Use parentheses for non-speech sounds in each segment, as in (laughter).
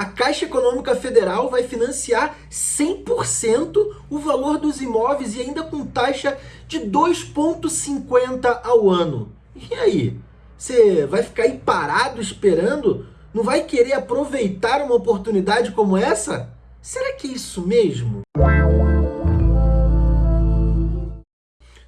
a Caixa Econômica Federal vai financiar 100% o valor dos imóveis e ainda com taxa de 2,50 ao ano. E aí? Você vai ficar aí parado esperando? Não vai querer aproveitar uma oportunidade como essa? Será que é isso mesmo?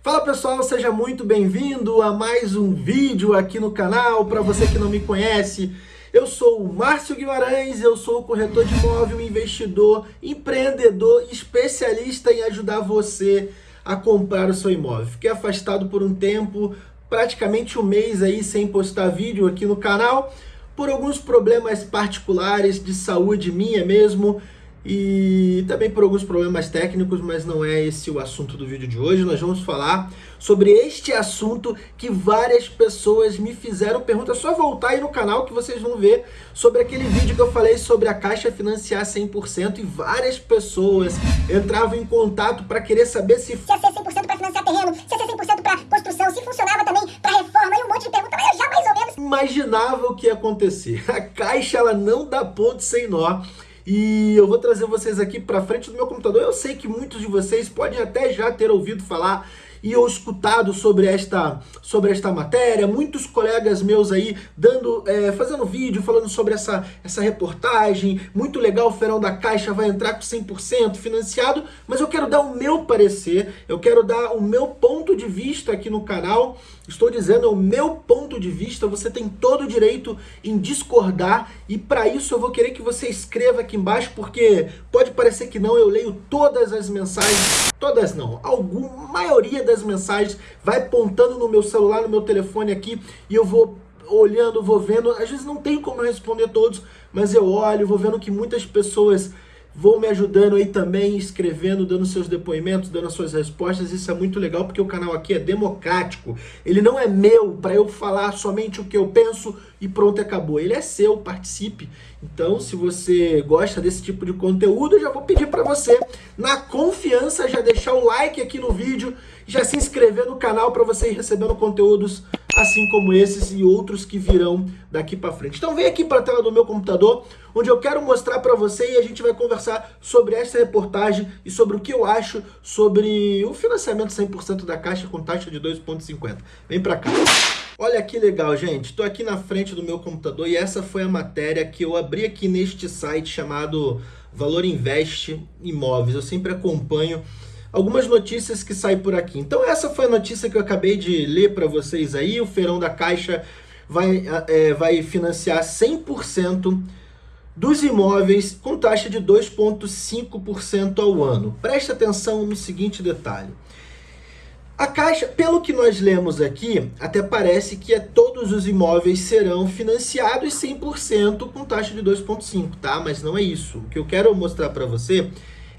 Fala pessoal, seja muito bem-vindo a mais um vídeo aqui no canal. Para você que não me conhece, eu sou o Márcio Guimarães, eu sou corretor de imóvel, investidor, empreendedor, especialista em ajudar você a comprar o seu imóvel. Fiquei afastado por um tempo, praticamente um mês aí sem postar vídeo aqui no canal, por alguns problemas particulares de saúde minha mesmo, e também por alguns problemas técnicos, mas não é esse o assunto do vídeo de hoje. Nós vamos falar sobre este assunto que várias pessoas me fizeram pergunta. É só voltar aí no canal que vocês vão ver sobre aquele vídeo que eu falei sobre a Caixa financiar 100% e várias pessoas entravam em contato para querer saber se... Se ia ser 100% para financiar terreno, se ia ser 100% para construção, se funcionava também para reforma e um monte de perguntas, mas eu já mais ou menos... Imaginava o que ia acontecer. A Caixa ela não dá ponto sem nó. E eu vou trazer vocês aqui para frente do meu computador. Eu sei que muitos de vocês podem até já ter ouvido falar e ou escutado sobre esta, sobre esta matéria, muitos colegas meus aí dando, é, fazendo vídeo, falando sobre essa, essa reportagem, muito legal, o Feirão da Caixa vai entrar com 100% financiado, mas eu quero dar o meu parecer, eu quero dar o meu ponto de vista aqui no canal, estou dizendo, é o meu ponto de vista, você tem todo o direito em discordar, e para isso eu vou querer que você escreva aqui embaixo, porque pode parecer que não, eu leio todas as mensagens, todas não, alguma maioria das mensagens vai apontando no meu celular, no meu telefone aqui, e eu vou olhando, vou vendo, às vezes não tem como responder todos, mas eu olho, vou vendo que muitas pessoas vão me ajudando aí também, escrevendo, dando seus depoimentos, dando as suas respostas. Isso é muito legal porque o canal aqui é democrático. Ele não é meu para eu falar somente o que eu penso e pronto, acabou. Ele é seu, participe. Então, se você gosta desse tipo de conteúdo, eu já vou pedir para você, na confiança, já deixar o like aqui no vídeo, já se inscrever no canal para você ir recebendo conteúdos assim como esses e outros que virão daqui para frente. Então vem aqui para a tela do meu computador, onde eu quero mostrar para você e a gente vai conversar sobre essa reportagem e sobre o que eu acho sobre o financiamento 100% da Caixa com taxa de 2,50. Vem para cá. Olha que legal, gente. Estou aqui na frente do meu computador e essa foi a matéria que eu abri aqui neste site chamado Valor Investe Imóveis. Eu sempre acompanho algumas notícias que saem por aqui. Então essa foi a notícia que eu acabei de ler para vocês aí. O Feirão da Caixa vai, é, vai financiar 100% dos imóveis com taxa de 2,5% ao ano. Preste atenção no seguinte detalhe. A Caixa, pelo que nós lemos aqui, até parece que é, todos os imóveis serão financiados 100% com taxa de 2,5%, tá? Mas não é isso. O que eu quero mostrar para você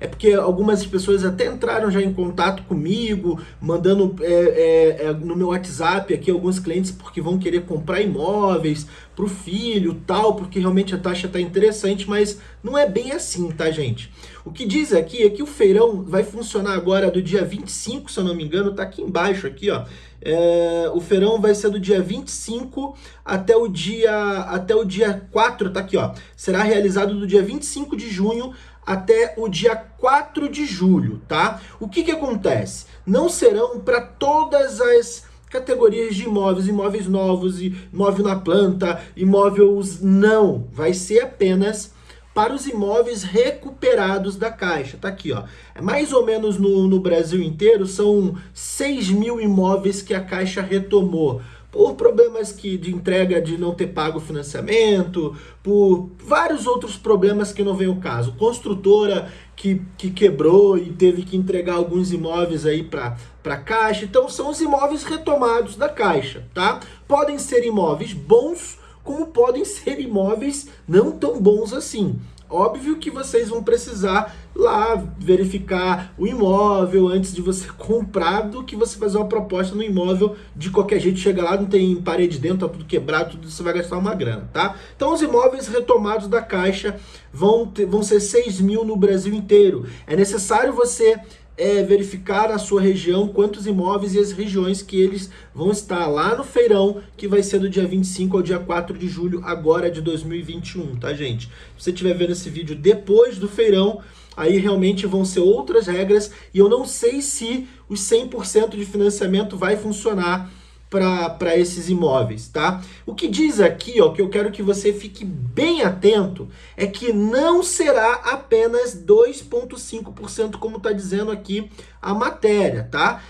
é porque algumas pessoas até entraram já em contato comigo, mandando é, é, é, no meu WhatsApp aqui alguns clientes porque vão querer comprar imóveis para o filho tal, porque realmente a taxa está interessante, mas não é bem assim, tá gente? O que diz aqui é que o feirão vai funcionar agora do dia 25, se eu não me engano, tá aqui embaixo aqui, ó. É, o feirão vai ser do dia 25 até o dia até o dia 4, tá aqui, ó. Será realizado do dia 25 de junho até o dia 4 de julho, tá? O que que acontece? Não serão para todas as categorias de imóveis, imóveis novos, imóvel na planta, imóveis não, vai ser apenas para os imóveis recuperados da Caixa. Tá aqui, ó. É mais ou menos no, no Brasil inteiro, são 6 mil imóveis que a Caixa retomou por problemas que, de entrega de não ter pago financiamento, por vários outros problemas que não vem o caso. Construtora que, que quebrou e teve que entregar alguns imóveis aí para a Caixa. Então são os imóveis retomados da Caixa, tá? Podem ser imóveis bons, como podem ser imóveis não tão bons assim. Óbvio que vocês vão precisar lá verificar o imóvel antes de você (laughs) comprar do que você fazer uma proposta no imóvel de qualquer jeito, chega lá, não tem parede dentro, tá tudo quebrado, tudo você vai gastar uma grana, tá? Então os imóveis retomados da Caixa vão, ter, vão ser 6 mil no Brasil inteiro. É necessário você é, verificar na sua região quantos imóveis e as regiões que eles vão estar lá no feirão, que vai ser do dia 25 ao dia 4 de julho, agora de 2021, tá, gente? Se você estiver vendo esse vídeo depois do feirão, aí realmente vão ser outras regras e eu não sei se os 100% de financiamento vai funcionar para esses imóveis, tá? O que diz aqui, ó, que eu quero que você fique bem atento, é que não será apenas 2,5%, como está dizendo aqui a matéria, tá?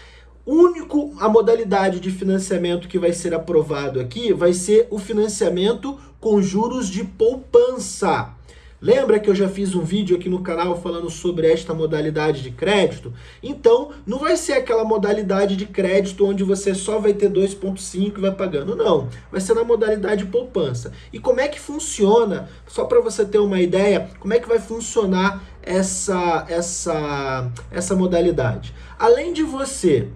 Único a modalidade de financiamento que vai ser aprovado aqui vai ser o financiamento com juros de poupança. Lembra que eu já fiz um vídeo aqui no canal falando sobre esta modalidade de crédito? Então, não vai ser aquela modalidade de crédito onde você só vai ter 2,5 e vai pagando. Não, vai ser na modalidade poupança. E como é que funciona? Só para você ter uma ideia, como é que vai funcionar essa, essa, essa modalidade? Além de você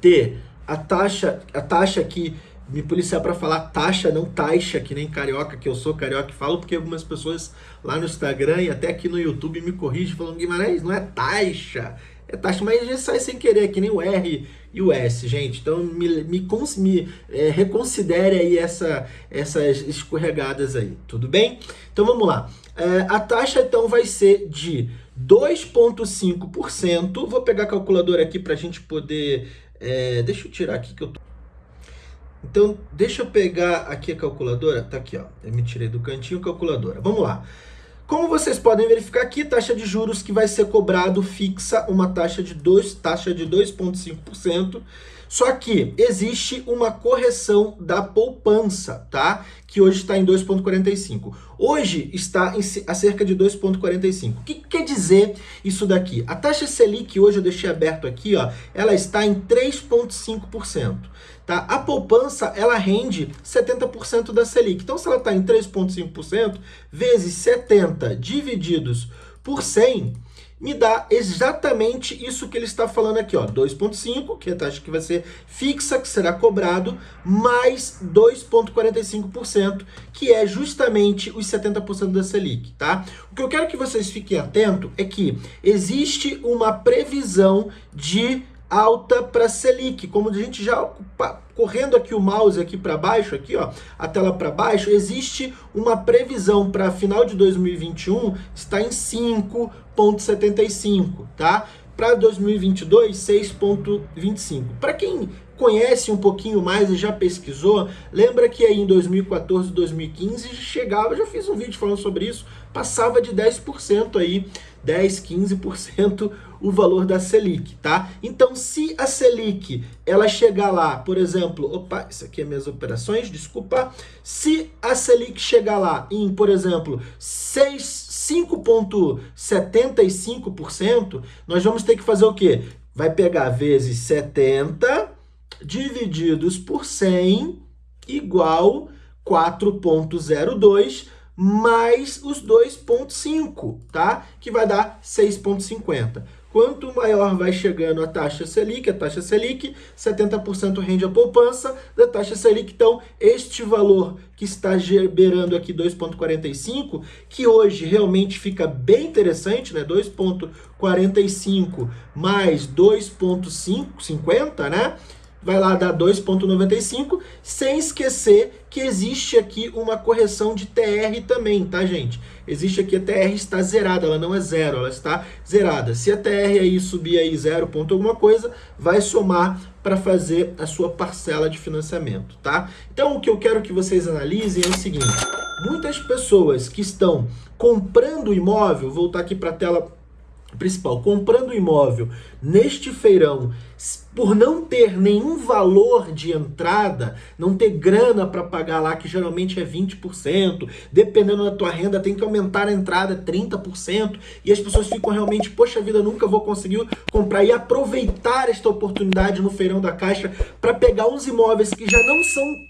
ter a taxa, a taxa que me policiar para falar taxa, não taxa, que nem carioca, que eu sou carioca e falo, porque algumas pessoas lá no Instagram e até aqui no YouTube me corrigem falando, Guimarães, não é taxa, é taxa, mas gente sai sem querer, que nem o R e o S, gente. Então me, me, me é, reconsidere aí essa, essas escorregadas aí, tudo bem? Então vamos lá. É, a taxa então vai ser de 2,5%. Vou pegar a calculadora aqui para a gente poder... É, deixa eu tirar aqui que eu tô... Então, deixa eu pegar aqui a calculadora. Tá aqui, ó. Eu me tirei do cantinho calculadora. Vamos lá. Como vocês podem verificar aqui, taxa de juros que vai ser cobrado fixa uma taxa de 2, taxa de 2,5%. Só que existe uma correção da poupança, tá? Que hoje está em 2,45. Hoje está em, a cerca de 2,45. O que quer dizer isso daqui? A taxa Selic, hoje eu deixei aberto aqui, ó, ela está em 3,5%. Tá? A poupança, ela rende 70% da Selic. Então, se ela está em 3,5%, vezes 70 divididos por 100, me dá exatamente isso que ele está falando aqui, ó, 2.5, que é a taxa que vai ser fixa, que será cobrado, mais 2.45%, que é justamente os 70% da Selic, tá? O que eu quero que vocês fiquem atentos é que existe uma previsão de alta para Selic, como a gente já correndo aqui o mouse aqui para baixo, aqui ó, a tela para baixo, existe uma previsão para final de 2021 está em 5.75, tá? Para 2022, 6.25. Para quem conhece um pouquinho mais e já pesquisou, lembra que aí em 2014, 2015 chegava, já fiz um vídeo falando sobre isso, passava de 10% aí, 10, 15% o valor da Selic, tá? Então, se a Selic, ela chegar lá, por exemplo, opa, isso aqui é minhas operações, desculpa, se a Selic chegar lá em, por exemplo, 5,75%, nós vamos ter que fazer o quê? Vai pegar vezes 70 divididos por 100 igual 4,02 mais os 2,5, tá? Que vai dar 6,50. Quanto maior vai chegando a taxa Selic, a taxa Selic, 70% rende a poupança da taxa Selic. Então, este valor que está beirando aqui 2,45, que hoje realmente fica bem interessante, né? 2,45 mais 2,50, né? Vai lá dar 2,95, sem esquecer que existe aqui uma correção de TR também, tá, gente? Existe aqui a TR está zerada, ela não é zero, ela está zerada. Se a TR aí subir aí 0 ponto alguma coisa, vai somar para fazer a sua parcela de financiamento, tá? Então, o que eu quero que vocês analisem é o seguinte, muitas pessoas que estão comprando imóvel, voltar aqui para a tela principal, comprando imóvel neste feirão, por não ter nenhum valor de entrada, não ter grana para pagar lá, que geralmente é 20%, dependendo da tua renda, tem que aumentar a entrada 30%, e as pessoas ficam realmente, poxa vida, nunca vou conseguir comprar, e aproveitar esta oportunidade no feirão da Caixa para pegar uns imóveis que já não são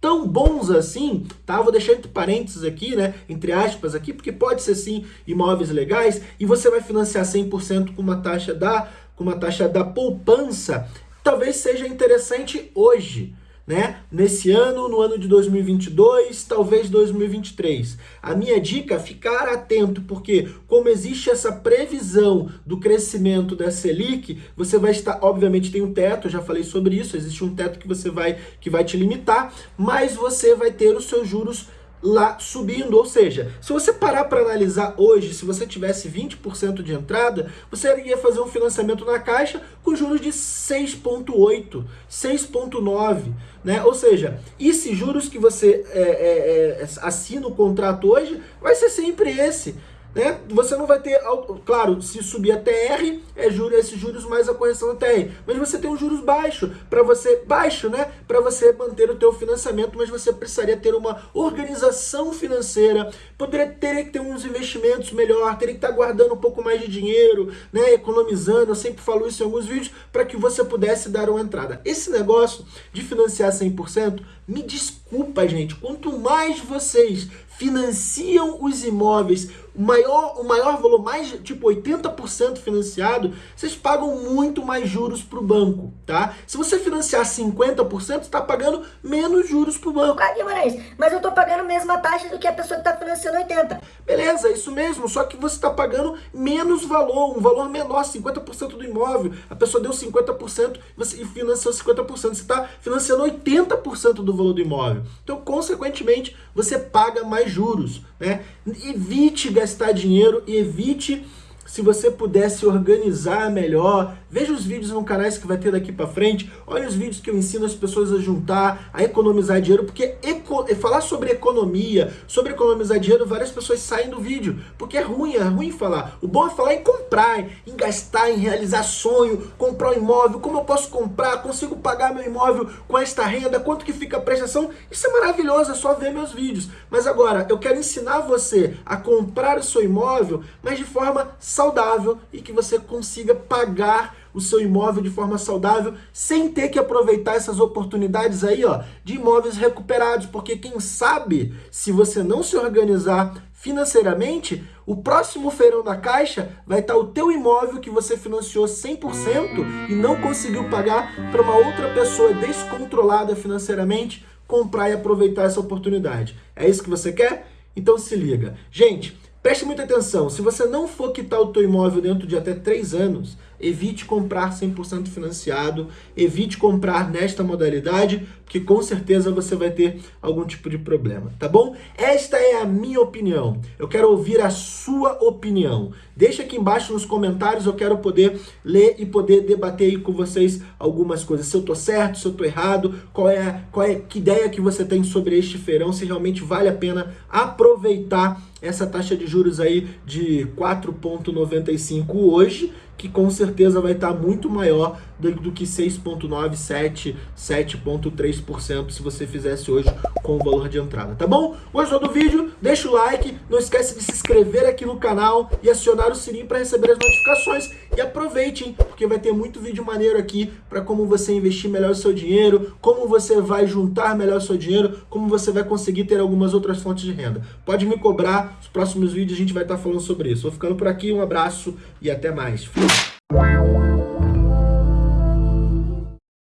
tão bons assim, tá? Vou deixar entre parênteses aqui, né? Entre aspas aqui, porque pode ser sim imóveis legais e você vai financiar 100% com uma taxa da com uma taxa da poupança, talvez seja interessante hoje. Né? Nesse ano, no ano de 2022, talvez 2023. A minha dica é ficar atento, porque como existe essa previsão do crescimento da Selic, você vai estar, obviamente tem um teto, já falei sobre isso, existe um teto que você vai que vai te limitar, mas você vai ter os seus juros lá subindo, ou seja, se você parar para analisar hoje, se você tivesse 20% de entrada, você iria fazer um financiamento na Caixa com juros de 6,8, 6,9, né? Ou seja, esses juros que você é, é, é, assina o contrato hoje, vai ser sempre esse. Né? Você não vai ter, claro, se subir a TR, é juros, esses juros mais a correção da TR, mas você tem um juros baixo, para você, baixo, né? Para você manter o teu financiamento, mas você precisaria ter uma organização financeira, poderia ter que ter uns investimentos melhor, teria que estar tá guardando um pouco mais de dinheiro, né? Economizando, eu sempre falo isso em alguns vídeos, para que você pudesse dar uma entrada. Esse negócio de financiar 100%, me desculpa, gente, quanto mais vocês financiam os imóveis, o maior, o maior valor, mais tipo 80% financiado, vocês pagam muito mais juros para o banco, tá? Se você financiar 50%, você está pagando menos juros para o banco. Ah, Guimarães, mas eu estou pagando a mesma taxa do que a pessoa que está financiando 80%. Beleza, isso mesmo, só que você está pagando menos valor, um valor menor, 50% do imóvel. A pessoa deu 50% e financiou 50%, você está financiando 80% do valor do imóvel. Então, consequentemente, você paga mais juros. Né? Evite gastar dinheiro, evite se você pudesse organizar melhor, veja os vídeos no canais que vai ter daqui para frente, olha os vídeos que eu ensino as pessoas a juntar, a economizar dinheiro, porque eco falar sobre economia, sobre economizar dinheiro, várias pessoas saem do vídeo, porque é ruim, é ruim falar. O bom é falar em comprar, em gastar, em realizar sonho, comprar um imóvel, como eu posso comprar, consigo pagar meu imóvel com esta renda, quanto que fica a prestação, isso é maravilhoso, é só ver meus vídeos. Mas agora, eu quero ensinar você a comprar o seu imóvel, mas de forma saudável e que você consiga pagar o seu imóvel de forma saudável sem ter que aproveitar essas oportunidades aí, ó, de imóveis recuperados, porque quem sabe, se você não se organizar financeiramente, o próximo feirão da Caixa vai estar o teu imóvel que você financiou 100% e não conseguiu pagar para uma outra pessoa descontrolada financeiramente comprar e aproveitar essa oportunidade. É isso que você quer? Então se liga. Gente, Preste muita atenção, se você não for quitar o teu imóvel dentro de até 3 anos, evite comprar 100% financiado, evite comprar nesta modalidade, porque com certeza você vai ter algum tipo de problema, tá bom? Esta é a minha opinião, eu quero ouvir a sua opinião. Deixa aqui embaixo nos comentários, eu quero poder ler e poder debater aí com vocês algumas coisas. Se eu tô certo, se eu tô errado, qual é, qual é que ideia que você tem sobre este feirão, se realmente vale a pena aproveitar essa taxa de juros aí de 4,95 hoje, que com certeza vai estar muito maior do, do que 6,9, 7, 7,3% se você fizesse hoje com o valor de entrada, tá bom? Gostou do vídeo? Deixa o like, não esquece de se inscrever aqui no canal e acionar o sininho para receber as notificações e aproveite, hein, porque vai ter muito vídeo maneiro aqui para como você investir melhor o seu dinheiro, como você vai juntar melhor o seu dinheiro, como você vai conseguir ter algumas outras fontes de renda. Pode me cobrar, os próximos vídeos a gente vai estar falando sobre isso. Vou ficando por aqui, um abraço e até mais. Fui. Thank you.